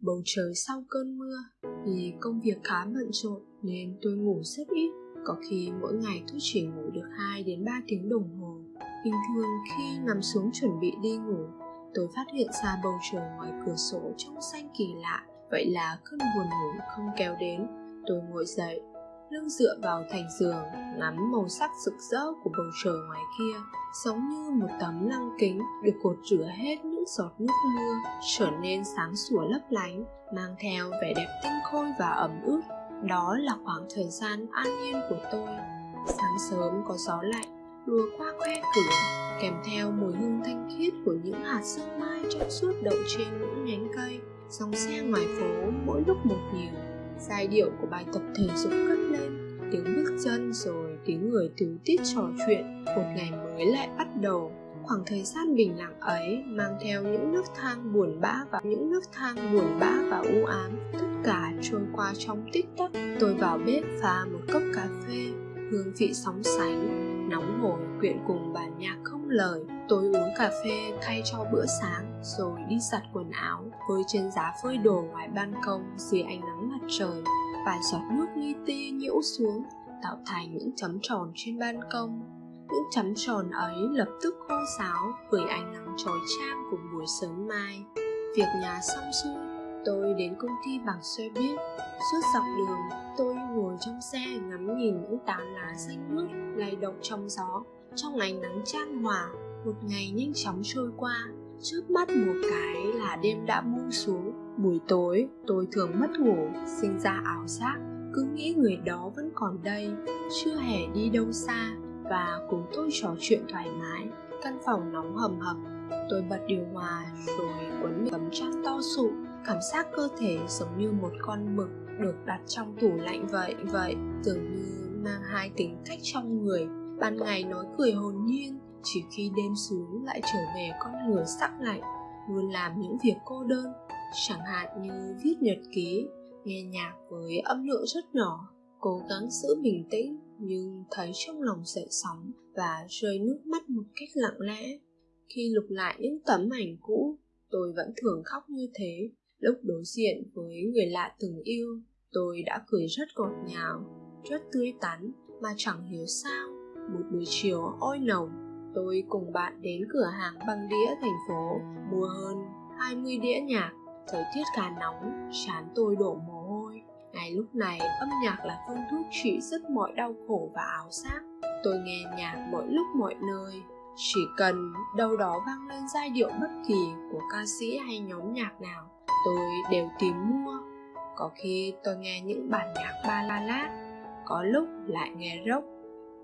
bầu trời sau cơn mưa vì công việc khá bận rộn nên tôi ngủ rất ít. Có khi mỗi ngày tôi chỉ ngủ được 2 đến 3 tiếng đồng hồ. Bình thường khi nằm xuống chuẩn bị đi ngủ, tôi phát hiện ra bầu trời ngoài cửa sổ trong xanh kỳ lạ. Vậy là cơn buồn ngủ không kéo đến. Tôi ngồi dậy lưng dựa vào thành giường, ngắm màu sắc rực rỡ của bầu trời ngoài kia, giống như một tấm lăng kính được cột rửa hết những giọt nước mưa, trở nên sáng sủa lấp lánh, mang theo vẻ đẹp tinh khôi và ẩm ướt. Đó là khoảng thời gian an yên của tôi. Sáng sớm có gió lạnh lùa qua khe cửa, kèm theo mùi hương thanh khiết của những hạt sương mai trong suốt đậu trên những nhánh cây. Dòng xe ngoài phố mỗi lúc một nhiều. Giai điệu của bài tập thể dục cất tiếng bước chân rồi tiếng người tíu tít trò chuyện. Một ngày mới lại bắt đầu. Khoảng thời gian bình lặng ấy mang theo những nước thang buồn bã và những nước thang buồn bã và u ám. Tất cả trôi qua trong tích tắc. Tôi vào bếp pha một cốc cà phê, hương vị sóng sánh, nóng hổi, quyện cùng bản nhạc không lời. Tôi uống cà phê thay cho bữa sáng, rồi đi giặt quần áo. Với trên giá phơi đồ ngoài ban công dưới ánh nắng mặt trời vài giọt nước li ti nhiễu xuống, tạo thành những chấm tròn trên ban công. Những chấm tròn ấy lập tức khô sáo bởi ánh nắng chói chang của buổi sớm mai. Việc nhà xong xuôi, tôi đến công ty bằng xe buýt. Suốt dọc đường, tôi ngồi trong xe ngắm nhìn những tán lá xanh mướt lay động trong gió. Trong ánh nắng chan hòa, một ngày nhanh chóng trôi qua. Trước mắt một cái là đêm đã buông xuống buổi tối, tôi thường mất ngủ, sinh ra ảo giác, cứ nghĩ người đó vẫn còn đây, chưa hề đi đâu xa, và cùng tôi trò chuyện thoải mái, căn phòng nóng hầm hập. Tôi bật điều hòa, rồi quấn tấm chăn to sụ, cảm giác cơ thể giống như một con mực được đặt trong tủ lạnh vậy vậy, dường như mang hai tính cách trong người. Ban ngày nói cười hồn nhiên, chỉ khi đêm xuống lại trở về con người sắc lạnh, luôn làm những việc cô đơn chẳng hạn như viết nhật ký, nghe nhạc với âm lượng rất nhỏ, cố gắng giữ bình tĩnh nhưng thấy trong lòng dậy sóng và rơi nước mắt một cách lặng lẽ. Khi lục lại những tấm ảnh cũ, tôi vẫn thường khóc như thế. Lúc đối diện với người lạ từng yêu, tôi đã cười rất ngọt ngào, rất tươi tắn mà chẳng hiểu sao. Một buổi chiều oi nồng, tôi cùng bạn đến cửa hàng băng đĩa thành phố mua hơn 20 đĩa nhạc thời tiết khá nóng, chán tôi đổ mồ hôi. Ngay lúc này âm nhạc là phương thuốc trị rất mọi đau khổ và áo giác tôi nghe nhạc mọi lúc mọi nơi. Chỉ cần đâu đó vang lên giai điệu bất kỳ của ca sĩ hay nhóm nhạc nào, tôi đều tìm mua. Có khi tôi nghe những bản nhạc ba la lát có lúc lại nghe rock.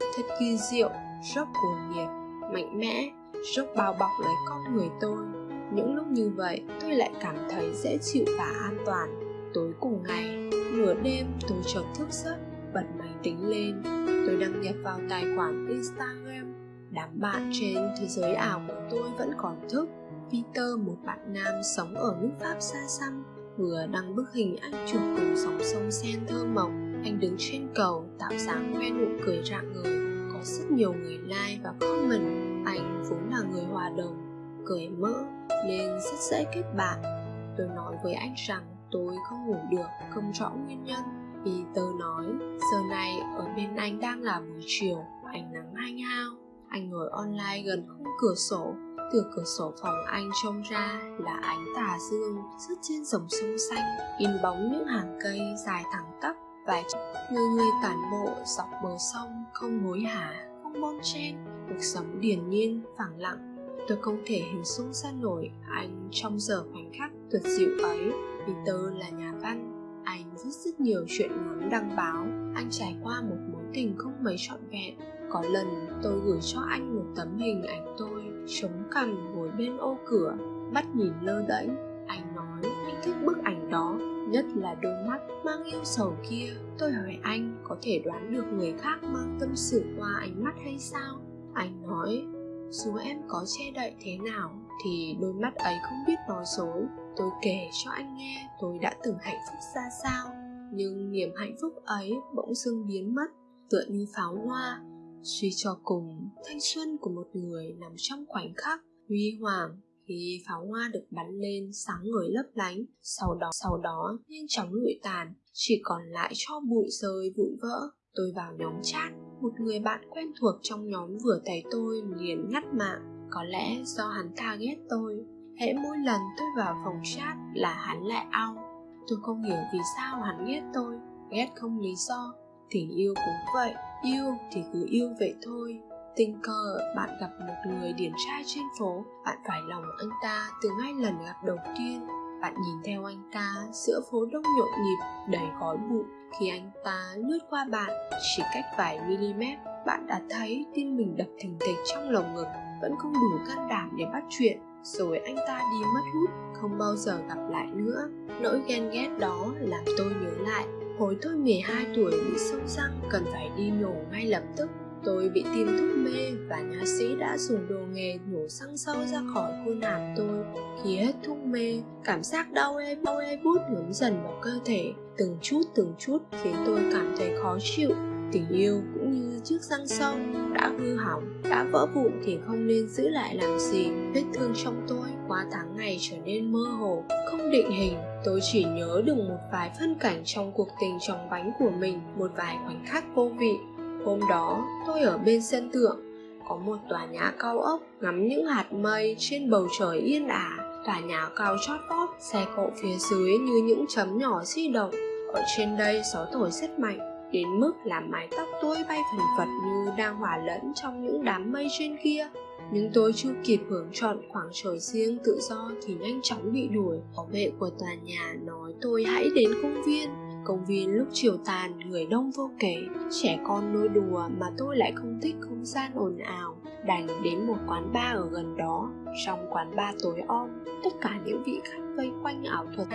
Thật kỳ diệu, rock cuồng nhiệt, mạnh mẽ, rock bao bọc lấy con người tôi những lúc như vậy, tôi lại cảm thấy dễ chịu và an toàn. Tối cùng ngày, nửa đêm tôi chợt thức giấc, bật máy tính lên. Tôi đăng nhập vào tài khoản instagram. Đám bạn trên thế giới ảo của tôi vẫn còn thức. Peter, một bạn nam sống ở nước pháp xa xăm, vừa đăng bức hình anh chụp cùng dòng sông sen thơ mộng. Anh đứng trên cầu, tạo dáng khoe nụ cười rạng ngời. Có rất nhiều người like và comment. Anh vốn là người hòa đồng cười mỡ nên rất dễ kết bạn. Tôi nói với anh rằng tôi không ngủ được, không rõ nguyên nhân vì tớ nói, giờ này ở bên anh đang là buổi chiều, ánh nắng hanh hao. Anh ngồi online gần khung cửa sổ, từ cửa sổ phòng anh trông ra là ánh tà dương rớt trên dòng sông xanh, in bóng những hàng cây dài thẳng tắp và người người tản bộ dọc bờ sông, không hối hả, không bon chen. Cuộc sống điển nhiên, phẳng lặng tôi không thể hình dung ra nổi anh trong giờ khoảnh khắc tuyệt diệu ấy. Vì tớ là nhà văn, anh viết rất nhiều chuyện ngắn đăng báo. Anh trải qua một mối tình không mấy trọn vẹn. Có lần tôi gửi cho anh một tấm hình ảnh tôi chống cằm ngồi bên ô cửa, mắt nhìn lơ đễnh. Anh nói anh thích bức ảnh đó, nhất là đôi mắt mang yêu sầu kia. Tôi hỏi anh có thể đoán được người khác mang tâm sự qua ánh mắt hay sao? Anh nói dù em có che đậy thế nào thì đôi mắt ấy không biết nói dối tôi kể cho anh nghe, tôi đã từng hạnh phúc ra sao. Nhưng niềm hạnh phúc ấy bỗng dưng biến mất, tựa như pháo hoa. Suy cho cùng, thanh xuân của một người nằm trong khoảnh khắc huy hoàng khi pháo hoa được bắn lên sáng ngời lấp lánh. Sau đó sau đó, nhanh chóng lụi tàn, chỉ còn lại cho bụi rơi vụn vỡ. Tôi vào nhóm chat một người bạn quen thuộc trong nhóm vừa thấy tôi liền ngắt mạng. Có lẽ do hắn ta ghét tôi, hễ mỗi lần tôi vào phòng chat là hắn lại ao tôi không hiểu vì sao hắn ghét tôi, ghét không lý do. Tình yêu cũng vậy, yêu thì cứ yêu vậy thôi. Tình cờ, bạn gặp một người điển trai trên phố, bạn phải lòng anh ta từ ngay lần gặp đầu tiên. Bạn nhìn theo anh ta giữa phố đông nhộn nhịp, đầy khói bụi khi anh ta lướt qua bạn chỉ cách vài mm bạn đã thấy tim mình đập thình thịch trong lồng ngực, vẫn không đủ can đảm để bắt chuyện. Rồi anh ta đi mất hút, không bao giờ gặp lại nữa. Nỗi ghen ghét đó làm tôi nhớ lại, hồi tôi 12 tuổi bị sâu răng, cần phải đi nhổ ngay lập tức tôi bị tiêm thuốc mê và nhà sĩ đã dùng đồ nghề nhổ xăng sâu ra khỏi khuôn hàm tôi. Khi hết thuốc mê, cảm giác đau ê đau ê bút ngấm dần vào cơ thể. Từng chút từng chút khiến tôi cảm thấy khó chịu. Tình yêu cũng như chiếc răng sâu đã hư hỏng, đã vỡ vụn thì không nên giữ lại làm gì. Vết thương trong tôi qua tháng ngày trở nên mơ hồ, không định hình. Tôi chỉ nhớ được một vài phân cảnh trong cuộc tình trong bánh của mình, một vài khoảnh khắc vô vị hôm đó, tôi ở bên sân thượng, có một tòa nhà cao ốc ngắm những hạt mây trên bầu trời yên ả. Tòa nhà cao chót vót, xe cộ phía dưới như những chấm nhỏ di động. Ở trên đây, gió thổi rất mạnh, đến mức làm mái tóc tôi bay phần phật như đang hòa lẫn trong những đám mây trên kia. Nhưng tôi chưa kịp hưởng chọn khoảng trời riêng tự do thì nhanh chóng bị đuổi. Bảo vệ của tòa nhà nói tôi hãy đến công viên công viên lúc chiều tàn, người đông vô kể. Trẻ con nô đùa mà tôi lại không thích không gian ồn ào, đành đến một quán bar ở gần đó. Trong quán bar tối om, tất cả những vị khách vây quanh ảo thuật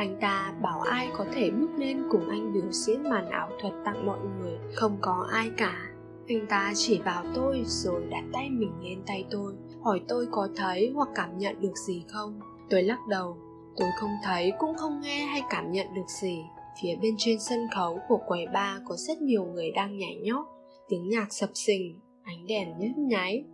anh ta bảo ai có thể bước lên cùng anh biểu diễn màn ảo thuật tặng mọi người, không có ai cả. Anh ta chỉ vào tôi rồi đặt tay mình lên tay tôi, hỏi tôi có thấy hoặc cảm nhận được gì không. Tôi lắc đầu, tôi không thấy, cũng không nghe hay cảm nhận được gì phía bên trên sân khấu của quầy bar có rất nhiều người đang nhảy nhót, tiếng nhạc sập sình, ánh đèn nhấp nháy.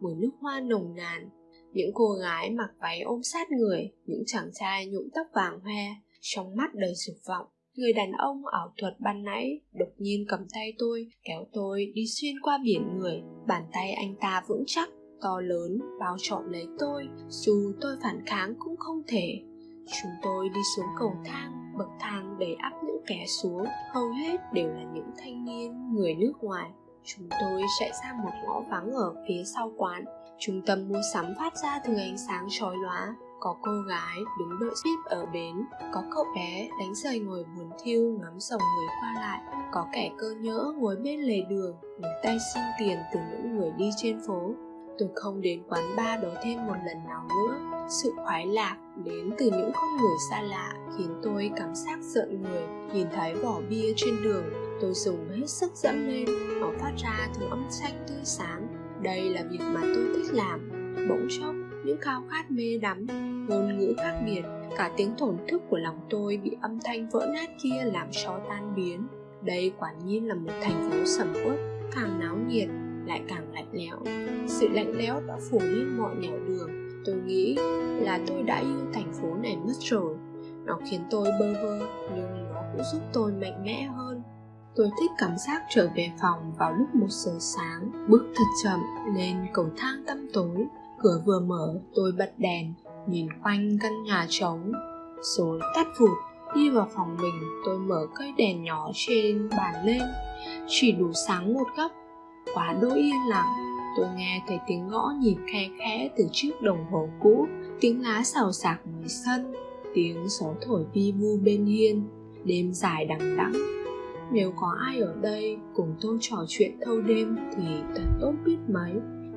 Mùi nước hoa nồng nàn, những cô gái mặc váy ôm sát người, những chàng trai nhuộm tóc vàng hoe, trong mắt đầy dục vọng. Người đàn ông ảo thuật ban nãy đột nhiên cầm tay tôi, kéo tôi đi xuyên qua biển người. Bàn tay anh ta vững chắc, to lớn, bao trọn lấy tôi. Dù tôi phản kháng cũng không thể. Chúng tôi đi xuống cầu thang bậc thang đầy ắp những kẻ xuống. Hầu hết đều là những thanh niên, người nước ngoài. Chúng tôi chạy ra một ngõ vắng ở phía sau quán. Trung tâm mua sắm phát ra từ ánh sáng chói lóa. Có cô gái đứng đợi ship ở bến. Có cậu bé đánh giày ngồi buồn thiêu ngắm dòng người qua lại. Có kẻ cơ nhỡ ngồi bên lề đường nhìn tay xin tiền từ những người đi trên phố tôi không đến quán bar đó thêm một lần nào nữa. Sự khoái lạc đến từ những con người xa lạ khiến tôi cảm giác giận người. Nhìn thấy vỏ bia trên đường, tôi dùng hết sức dẫm lên. Nó phát ra thứ âm thanh tươi sáng. Đây là việc mà tôi thích làm. Bỗng chốc, những khao khát mê đắm, ngôn ngữ khác biệt, cả tiếng thổn thức của lòng tôi bị âm thanh vỡ nát kia làm cho tan biến. Đây quả nhiên là một thành phố sầm uất, càng náo nhiệt lại càng lạnh lẽo sự lạnh lẽo đã phủ lên mọi nẻo đường tôi nghĩ là tôi đã yêu thành phố này mất rồi nó khiến tôi bơ vơ nhưng nó cũng giúp tôi mạnh mẽ hơn Tôi thích cảm giác trở về phòng vào lúc một giờ sáng, bước thật chậm lên cầu thang tăm tối. Cửa vừa mở, tôi bật đèn, nhìn quanh căn nhà trống, rồi tắt vụt. Đi vào phòng mình, tôi mở cây đèn nhỏ trên bàn lên, chỉ đủ sáng một góc. Quá đỗi yên lặng, tôi nghe thấy tiếng gõ nhịp khe khẽ từ chiếc đồng hồ cũ, tiếng lá xào xạc ngoài sân, tiếng gió thổi vi vu bên hiên, đêm dài đằng đẵng. Nếu có ai ở đây cùng tôi trò chuyện thâu đêm thì thật tốt biết mấy.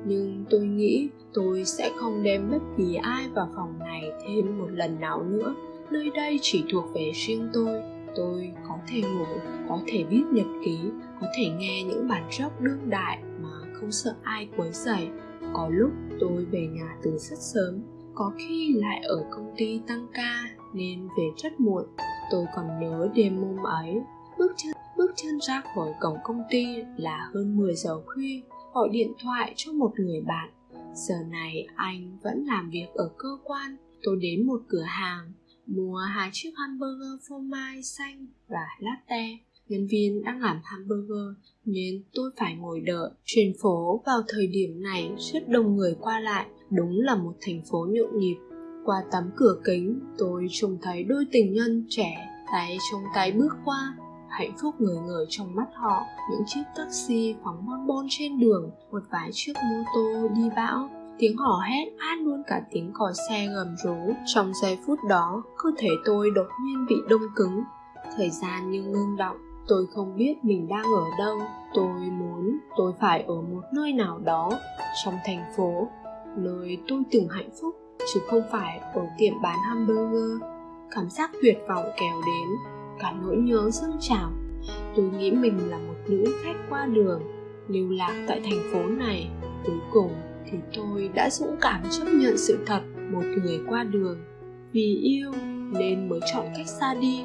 Nhưng tôi nghĩ tôi sẽ không đem bất kỳ ai vào phòng này thêm một lần nào nữa. Nơi đây chỉ thuộc về riêng tôi tôi có thể ngủ, có thể viết nhật ký, có thể nghe những bản rock đương đại mà không sợ ai quấy rầy. Có lúc tôi về nhà từ rất sớm, có khi lại ở công ty tăng ca nên về rất muộn. Tôi còn nhớ đêm hôm ấy, bước chân bước chân ra khỏi cổng công ty là hơn 10 giờ khuya, gọi điện thoại cho một người bạn. Giờ này anh vẫn làm việc ở cơ quan, tôi đến một cửa hàng mua hai chiếc hamburger phô mai xanh và latte. Nhân viên đang làm hamburger, nên tôi phải ngồi đợi. Trên phố vào thời điểm này rất đông người qua lại. Đúng là một thành phố nhộn nhịp. Qua tấm cửa kính, tôi trông thấy đôi tình nhân trẻ, tay trong tay bước qua. Hạnh phúc người người trong mắt họ. Những chiếc taxi phóng bon bon trên đường, một vài chiếc mô tô đi bão tiếng hò hét át luôn cả tiếng còi xe gầm rú. Trong giây phút đó, cơ thể tôi đột nhiên bị đông cứng. Thời gian như ngưng động, tôi không biết mình đang ở đâu. Tôi muốn, tôi phải ở một nơi nào đó, trong thành phố. Nơi tôi từng hạnh phúc, chứ không phải ở tiệm bán hamburger. Cảm giác tuyệt vọng kéo đến, cả nỗi nhớ dâng trào. Tôi nghĩ mình là một nữ khách qua đường, lưu lạc tại thành phố này. Cuối cùng thì tôi đã dũng cảm chấp nhận sự thật một người qua đường. Vì yêu nên mới chọn cách xa đi.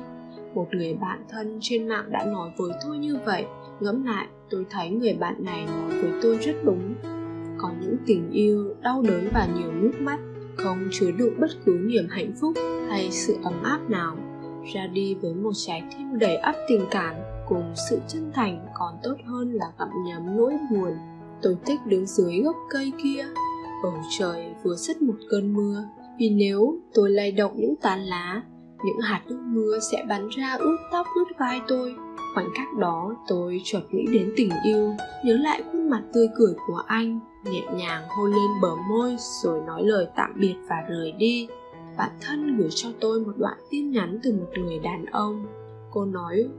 Một người bạn thân trên mạng đã nói với tôi như vậy. Ngẫm lại, tôi thấy người bạn này nói với tôi rất đúng. Có những tình yêu đau đớn và nhiều nước mắt, không chứa đựng bất cứ niềm hạnh phúc hay sự ấm áp nào. Ra đi với một trái tim đầy ắp tình cảm cùng sự chân thành còn tốt hơn là gặm nhấm nỗi buồn tôi thích đứng dưới gốc cây kia. Bầu trời vừa sất một cơn mưa, vì nếu tôi lay động những tán lá, những hạt nước mưa sẽ bắn ra ướt tóc ướt vai tôi. Khoảnh khắc đó, tôi chợt nghĩ đến tình yêu, nhớ lại khuôn mặt tươi cười của anh, nhẹ nhàng hôn lên bờ môi rồi nói lời tạm biệt và rời đi. Bạn thân gửi cho tôi một đoạn tin nhắn từ một người đàn ông. Cô nói,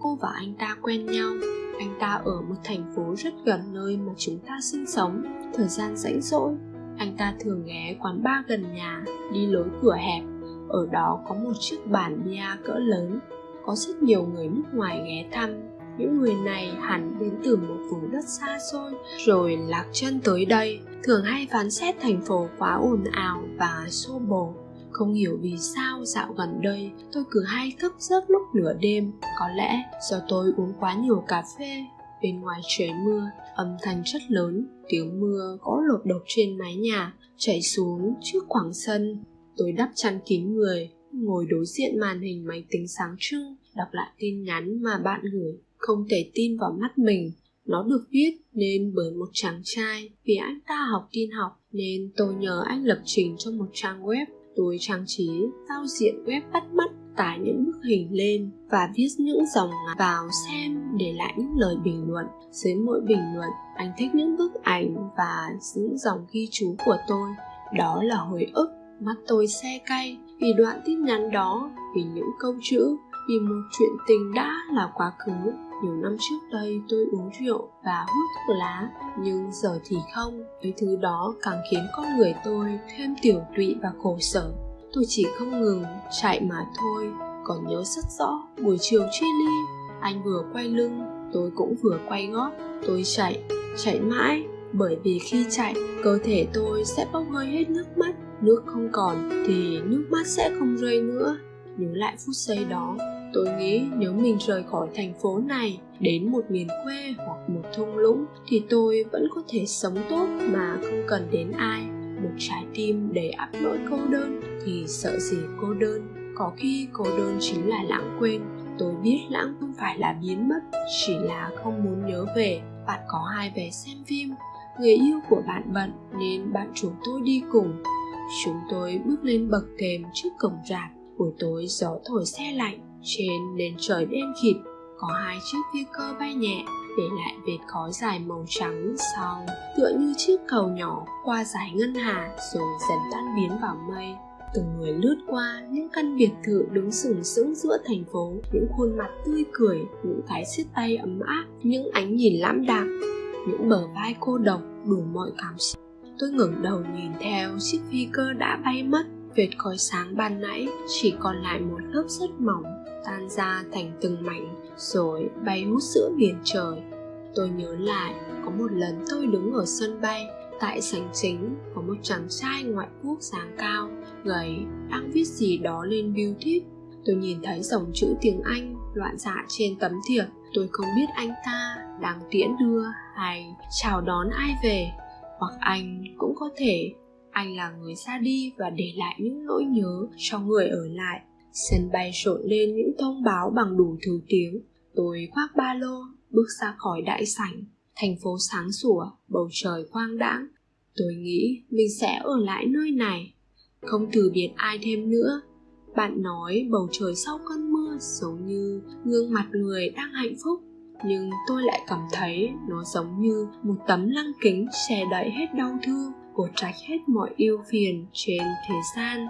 cô và anh ta quen nhau anh ta ở một thành phố rất gần nơi mà chúng ta sinh sống. Thời gian rảnh rỗi, anh ta thường ghé quán bar gần nhà, đi lối cửa hẹp. Ở đó có một chiếc bàn bia cỡ lớn, có rất nhiều người nước ngoài ghé thăm. Những người này hẳn đến từ một vùng đất xa xôi, rồi lạc chân tới đây. Thường hay phán xét thành phố quá ồn ào và xô bồ không hiểu vì sao dạo gần đây tôi cứ hay thức giấc lúc nửa đêm. Có lẽ do tôi uống quá nhiều cà phê, bên ngoài trời mưa, âm thanh rất lớn, tiếng mưa gõ lột đột trên mái nhà, chảy xuống trước khoảng sân. Tôi đắp chăn kín người, ngồi đối diện màn hình máy tính sáng trưng, đọc lại tin nhắn mà bạn gửi. Không thể tin vào mắt mình. Nó được viết nên bởi một chàng trai vì anh ta học tin học nên tôi nhờ anh lập trình cho một trang web tôi trang trí, giao diện web bắt mắt, tải những bức hình lên và viết những dòng vào xem để lại những lời bình luận. Dưới mỗi bình luận, anh thích những bức ảnh và những dòng ghi chú của tôi. Đó là hồi ức, mắt tôi xe cay vì đoạn tin nhắn đó, vì những câu chữ, vì một chuyện tình đã là quá khứ nhiều năm trước đây tôi uống rượu và hút thuốc lá, nhưng giờ thì không. Cái thứ đó càng khiến con người tôi thêm tiểu tụy và khổ sở. Tôi chỉ không ngừng chạy mà thôi. Còn nhớ rất rõ buổi chiều chia ly, anh vừa quay lưng, tôi cũng vừa quay gót. Tôi chạy chạy mãi, bởi vì khi chạy, cơ thể tôi sẽ bốc hơi hết nước mắt. Nước không còn thì nước mắt sẽ không rơi nữa. Nhớ lại phút giây đó tôi nghĩ nếu mình rời khỏi thành phố này đến một miền quê hoặc một thung lũng thì tôi vẫn có thể sống tốt mà không cần đến ai. Một trái tim đầy áp nỗi cô đơn thì sợ gì cô đơn? Có khi cô đơn chính là lãng quên. Tôi biết lãng không phải là biến mất, chỉ là không muốn nhớ về. Bạn có hai vé xem phim? Người yêu của bạn bận nên bạn chúng tôi đi cùng. Chúng tôi bước lên bậc thềm trước cổng rạp. Buổi tối gió thổi xe lạnh trên nền trời đen kịt, có hai chiếc phi cơ bay nhẹ, để lại vệt khói dài màu trắng sau, tựa như chiếc cầu nhỏ qua dải ngân hà rồi dần tan biến vào mây. Từng người lướt qua những căn biệt thự đứng sừng sững giữa thành phố, những khuôn mặt tươi cười, những cái siết tay ấm áp, những ánh nhìn lãm đạm, những bờ vai cô độc đủ mọi cảm xúc. Tôi ngẩng đầu nhìn theo, chiếc phi cơ đã bay mất, vệt khói sáng ban nãy chỉ còn lại một lớp rất mỏng tan ra thành từng mảnh, rồi bay hút giữa biển trời. Tôi nhớ lại, có một lần tôi đứng ở sân bay, tại sảnh chính có một chàng trai ngoại quốc dáng cao, gầy, đang viết gì đó lên bưu thiếp tôi nhìn thấy dòng chữ tiếng anh loạn xạ trên tấm thiệp. Tôi không biết anh ta đang tiễn đưa hay chào đón ai về. Hoặc anh cũng có thể, anh là người ra đi và để lại những nỗi nhớ cho người ở lại sân bay rộn lên những thông báo bằng đủ thứ tiếng. Tôi khoác ba lô, bước ra khỏi đại sảnh. Thành phố sáng sủa, bầu trời quang đãng. Tôi nghĩ mình sẽ ở lại nơi này. Không từ biệt ai thêm nữa. Bạn nói bầu trời sau cơn mưa giống như gương mặt người đang hạnh phúc. Nhưng tôi lại cảm thấy nó giống như một tấm lăng kính che đậy hết đau thương cột trạch hết mọi yêu phiền trên thế gian.